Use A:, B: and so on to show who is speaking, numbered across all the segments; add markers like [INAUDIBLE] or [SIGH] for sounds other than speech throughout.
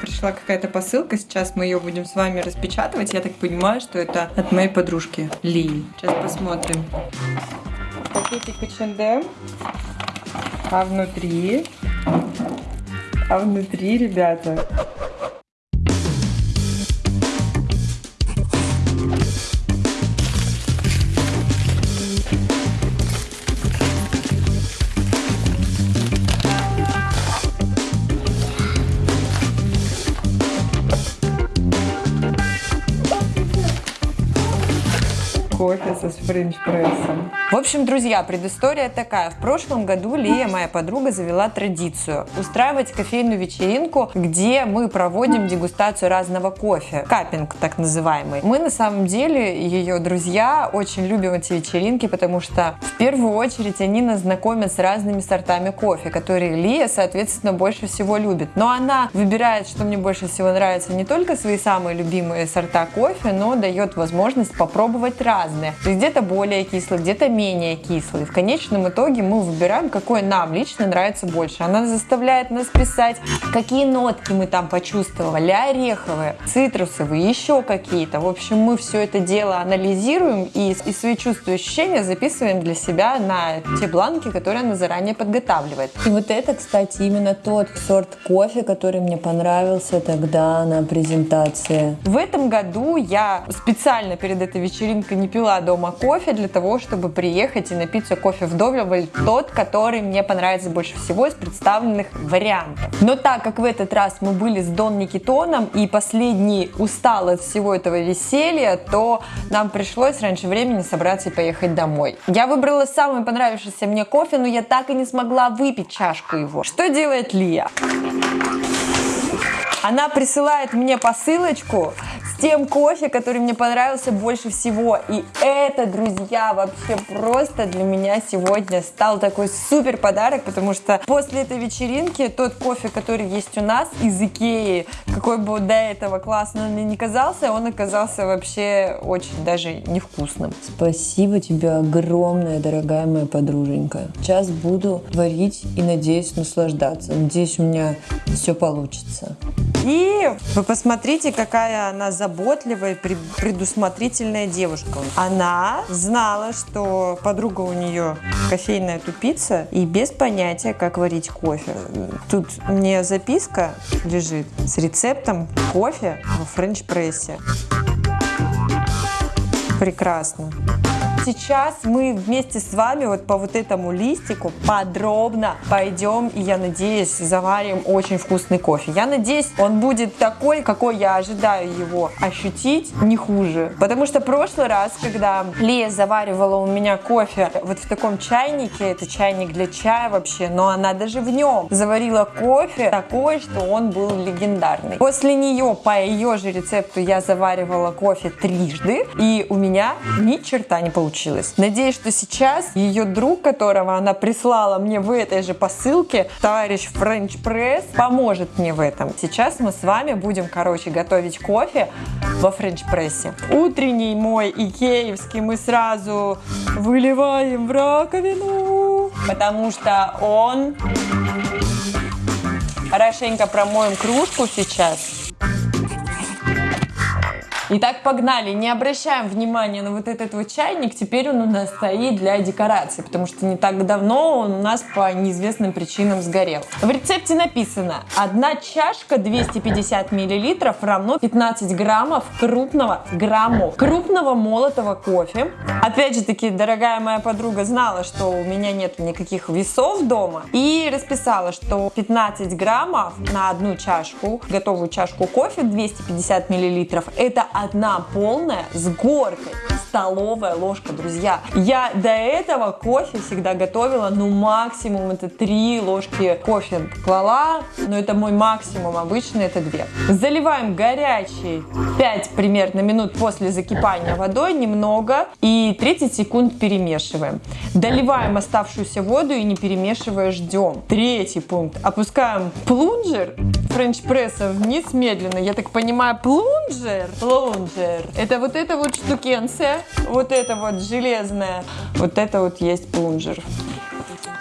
A: Пришла какая-то посылка, сейчас мы ее будем с вами распечатывать. Я так понимаю, что это от моей подружки Ли. Сейчас посмотрим. Пакетик H&M. А внутри... А внутри, ребята, кофе со френч-прессом. В общем, друзья, предыстория такая. В прошлом году Лия, моя подруга, завела традицию устраивать кофейную вечеринку, где мы проводим дегустацию разного кофе. Капинг, так называемый. Мы, на самом деле, ее друзья, очень любим эти вечеринки, потому что, в первую очередь, они нас знакомят с разными сортами кофе, которые Лия, соответственно, больше всего любит. Но она выбирает, что мне больше всего нравится, не только свои самые любимые сорта кофе, но дает возможность попробовать разные. То есть где-то более кислый, где-то менее кислый. В конечном итоге мы выбираем, какой нам лично нравится больше. Она заставляет нас писать, какие нотки мы там почувствовали, ореховые, цитрусовые, еще какие-то. В общем, мы все это дело анализируем и, и свои чувства и ощущения записываем для себя на те бланки, которые она заранее подготавливает. И вот это, кстати, именно тот сорт кофе, который мне понравился тогда на презентации. В этом году я специально перед этой вечеринкой не пила дома кофе для того, чтобы приехать и напиться кофе вдоволь, тот, который мне понравится больше всего из представленных вариантов. Но так как в этот раз мы были с Дон Никитоном и последний устал от всего этого веселья, то нам пришлось раньше времени собраться и поехать домой. Я выбрала самый понравившийся мне кофе, но я так и не смогла выпить чашку его. Что делает Лия? Она присылает мне посылочку тем кофе, который мне понравился больше всего. И это, друзья, вообще просто для меня сегодня стал такой супер подарок, потому что после этой вечеринки тот кофе, который есть у нас из Икеи, какой бы до этого классно он мне не казался, он оказался вообще очень даже невкусным. Спасибо тебе огромное, дорогая моя подруженька. Сейчас буду варить и надеюсь наслаждаться. Надеюсь, у меня все получится. И вы посмотрите, какая она заботливая, предусмотрительная девушка. Она знала, что подруга у нее кофейная тупица и без понятия, как варить кофе. Тут мне записка лежит с рецептом кофе во френч-прессе. Прекрасно сейчас мы вместе с вами вот по вот этому листику подробно пойдем и, я надеюсь, заварим очень вкусный кофе. Я надеюсь, он будет такой, какой я ожидаю его ощутить, не хуже. Потому что прошлый раз, когда Лия заваривала у меня кофе вот в таком чайнике, это чайник для чая вообще, но она даже в нем заварила кофе такой, что он был легендарный. После нее, по ее же рецепту, я заваривала кофе трижды, и у меня ни черта не получилось получилось. Надеюсь, что сейчас ее друг, которого она прислала мне в этой же посылке, товарищ French Press, поможет мне в этом. Сейчас мы с вами будем, короче, готовить кофе во French Press. Утренний мой икеевский мы сразу выливаем в раковину, потому что он... Хорошенько промоем кружку сейчас. Итак, погнали. Не обращаем внимания на вот этот вот чайник. Теперь он у нас стоит для декорации, потому что не так давно он у нас по неизвестным причинам сгорел. В рецепте написано, одна чашка 250 миллилитров равно 15 граммов крупного, граммов крупного молотого кофе. Опять же таки, дорогая моя подруга знала, что у меня нет никаких весов дома и расписала, что 15 граммов на одну чашку, готовую чашку кофе 250 миллилитров, это одна полная с горкой столовая ложка, друзья. Я до этого кофе всегда готовила, ну максимум это 3 ложки кофе клала, но это мой максимум, обычно это 2. Заливаем горячий 5 примерно минут после закипания водой, немного, и 30 секунд перемешиваем. Доливаем оставшуюся воду и не перемешивая ждем. Третий пункт. Опускаем плунжер френч-пресса вниз медленно. Я так понимаю, плунжер, плунжер. Это вот эта вот штукенция вот это вот железное, вот это вот есть плунжер.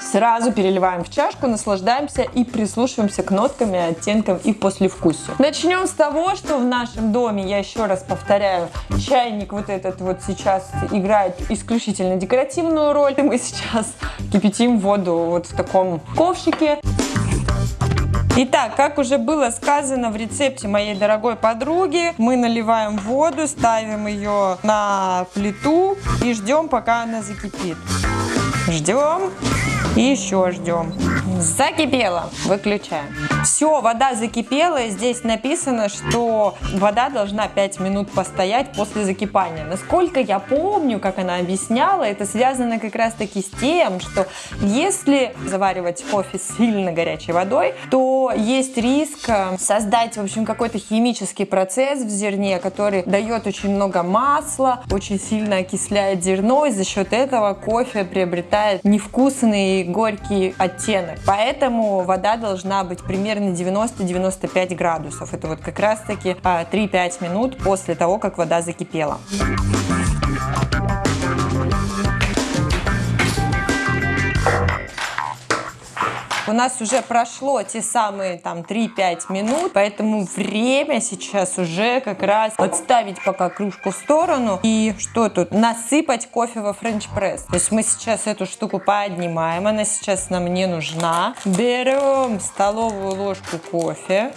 A: Сразу переливаем в чашку, наслаждаемся и прислушиваемся к ноткам оттенкам и послевкусию. Начнем с того, что в нашем доме, я еще раз повторяю, чайник вот этот вот сейчас играет исключительно декоративную роль. Мы сейчас кипятим воду вот в таком ковшике. Итак, как уже было сказано в рецепте моей дорогой подруги, мы наливаем воду, ставим ее на плиту и ждем, пока она закипит. Ждем и еще ждем. Закипело. Выключаем. Все, вода закипела. И здесь написано, что вода должна 5 минут постоять после закипания. Насколько я помню, как она объясняла, это связано как раз таки с тем, что если заваривать кофе сильно горячей водой, то есть риск э, создать, в общем, какой-то химический процесс в зерне, который дает очень много масла, очень сильно окисляет зерно, и за счет этого кофе приобретает невкусный горький оттенок. Поэтому вода должна быть примерно 90-95 градусов. Это вот как раз таки 3-5 а, минут после того, как вода закипела. У нас уже прошло те самые там 3-5 минут, поэтому время сейчас уже как раз отставить пока кружку в сторону и что тут? Насыпать кофе во френч-пресс. То есть мы сейчас эту штуку поднимаем, она сейчас нам не нужна. Берем столовую ложку кофе.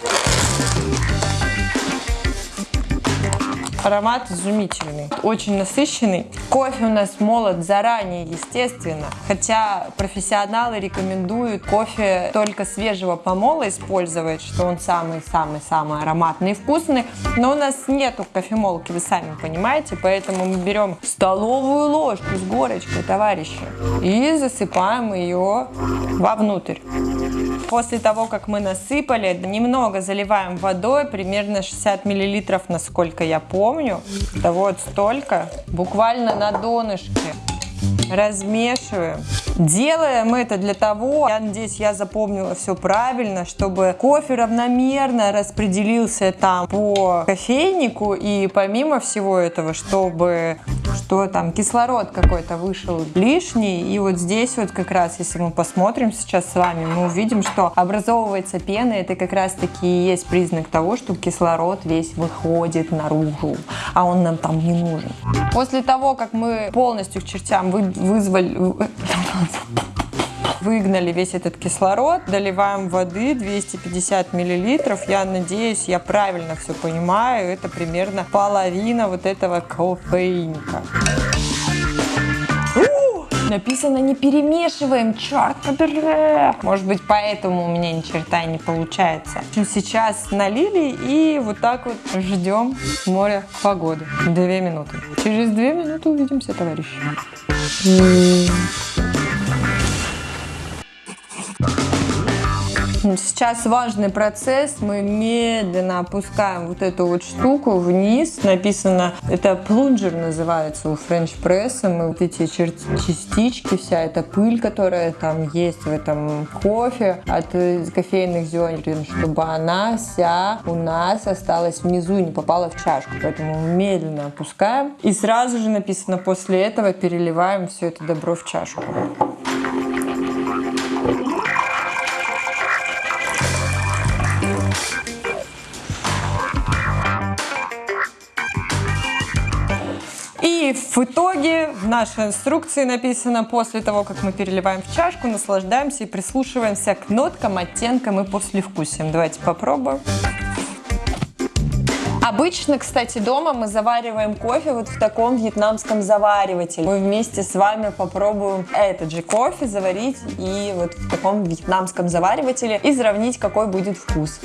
A: Аромат изумительный, очень насыщенный. Кофе у нас молот заранее, естественно. Хотя профессионалы рекомендуют кофе только свежего помола использовать, что он самый-самый-самый ароматный и вкусный. Но у нас нету кофемолки, вы сами понимаете, поэтому мы берем столовую ложку с горочкой, товарищи, и засыпаем ее вовнутрь. После того, как мы насыпали, немного заливаем водой, примерно 60 миллилитров, насколько я помню. Да вот столько, буквально на донышке. Размешиваем. Делаем это для того, я надеюсь, я запомнила все правильно, чтобы кофе равномерно распределился там по кофейнику и помимо всего этого, чтобы что там кислород какой-то вышел лишний. И вот здесь вот как раз, если мы посмотрим сейчас с вами, мы увидим, что образовывается пена. Это как раз таки и есть признак того, что кислород весь выходит наружу, а он нам там не нужен. После того, как мы полностью к чертям вы, вызвали [LAUGHS] выгнали весь этот кислород, доливаем воды 250 миллилитров. Я надеюсь, я правильно все понимаю. Это примерно половина вот этого кофейника. Написано не перемешиваем, черт побери. Может быть, поэтому у меня ни черта не получается. Сейчас налили и вот так вот ждем у моря погоды. Две минуты. Через две минуты увидимся, товарищи. Сейчас важный процесс. Мы медленно опускаем вот эту вот штуку вниз. Написано, это плунжер называется у френч пресса. Мы вот эти частички, вся эта пыль, которая там есть в этом кофе от кофейных зерен, чтобы она вся у нас осталась внизу и не попала в чашку. Поэтому медленно опускаем. И сразу же написано, после этого переливаем все это добро в чашку. В итоге в нашей инструкции написано, после того, как мы переливаем в чашку, наслаждаемся и прислушиваемся к ноткам, оттенкам и послевкусиям. Давайте попробуем. Обычно, кстати, дома мы завариваем кофе вот в таком вьетнамском заваривателе. Мы вместе с вами попробуем этот же кофе заварить и вот в таком вьетнамском заваривателе и сравнить, какой будет вкус.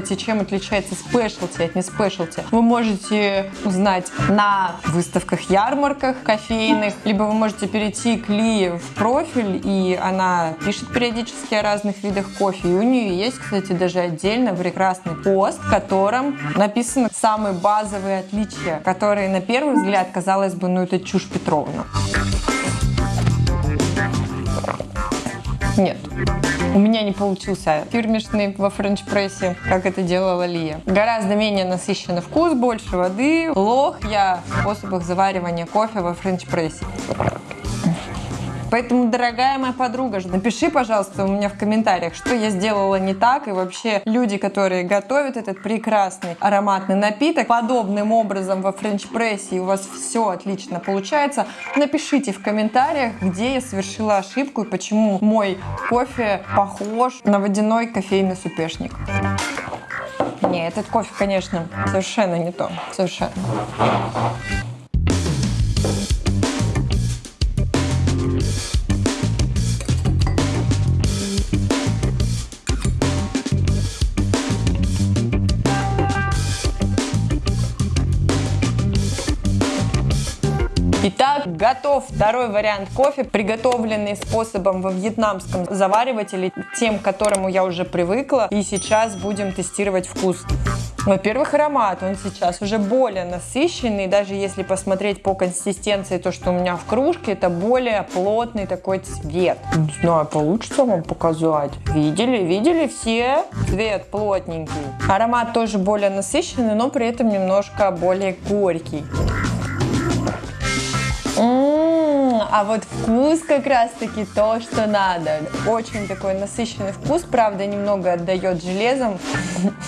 A: Кстати, чем отличается спешлти от не спешлти, вы можете узнать на выставках, ярмарках кофейных, либо вы можете перейти к Ли в профиль, и она пишет периодически о разных видах кофе. И у нее есть, кстати, даже отдельно прекрасный пост, в котором написаны самые базовые отличия, которые на первый взгляд, казалось бы, ну это чушь Петровна. Нет. У меня не получился фирменный во френч-прессе, как это делала Лия. Гораздо менее насыщенный вкус, больше воды. Лох я в способах заваривания кофе во френч-прессе. Поэтому, дорогая моя подруга, напиши, пожалуйста, у меня в комментариях, что я сделала не так, и вообще люди, которые готовят этот прекрасный ароматный напиток подобным образом во френч-прессе, и у вас все отлично получается, напишите в комментариях, где я совершила ошибку и почему мой кофе похож на водяной кофейный супешник. Не, этот кофе, конечно, совершенно не то. Совершенно. Итак, готов второй вариант кофе, приготовленный способом во вьетнамском заваривателе, тем, к которому я уже привыкла. И сейчас будем тестировать вкус. Во-первых, аромат, он сейчас уже более насыщенный, даже если посмотреть по консистенции то, что у меня в кружке, это более плотный такой цвет. Не знаю, получится вам показать. Видели? Видели все? Цвет плотненький. Аромат тоже более насыщенный, но при этом немножко более горький. А вот вкус как раз-таки то, что надо. Очень такой насыщенный вкус, правда, немного отдает железом.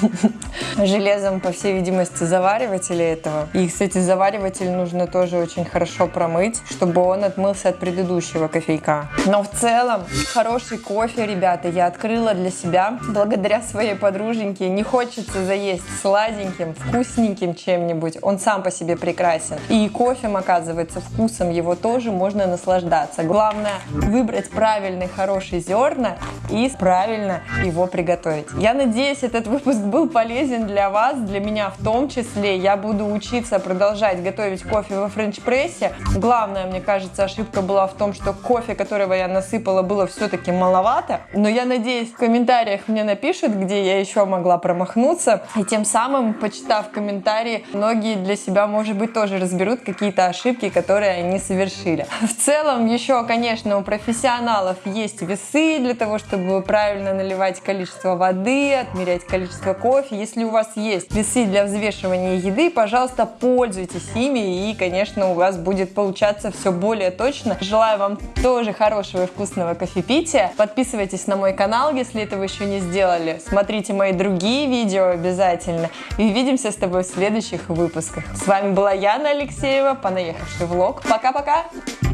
A: [LAUGHS] Железом, по всей видимости, заваривателя этого. И, кстати, завариватель нужно тоже очень хорошо промыть, чтобы он отмылся от предыдущего кофейка. Но в целом, хороший кофе, ребята, я открыла для себя благодаря своей подруженьке. Не хочется заесть сладеньким, вкусненьким чем-нибудь. Он сам по себе прекрасен. И кофе, оказывается, вкус вкусом его тоже можно наслаждаться. Главное выбрать правильные хорошие зерна и правильно его приготовить. Я надеюсь, этот выпуск был полезен для вас, для меня в том числе. Я буду учиться продолжать готовить кофе во френч-прессе. Главная, мне кажется, ошибка была в том, что кофе, которого я насыпала, было все-таки маловато. Но я надеюсь, в комментариях мне напишут, где я еще могла промахнуться. И тем самым, почитав комментарии, многие для себя, может быть, тоже разберут какие-то ошибки, которые они совершили. В целом, еще, конечно, у профессионалов есть весы для того, чтобы правильно наливать количество воды, отмерять количество кофе. Если у вас есть весы для взвешивания еды, пожалуйста, пользуйтесь ими, и, конечно, у вас будет получаться все более точно. Желаю вам тоже хорошего и вкусного кофепития. Подписывайтесь на мой канал, если этого еще не сделали. Смотрите мои другие видео обязательно. И увидимся с тобой в следующих выпусках. С вами была Яна Алексеева, понаехавший влог. Пока! Пока-пока!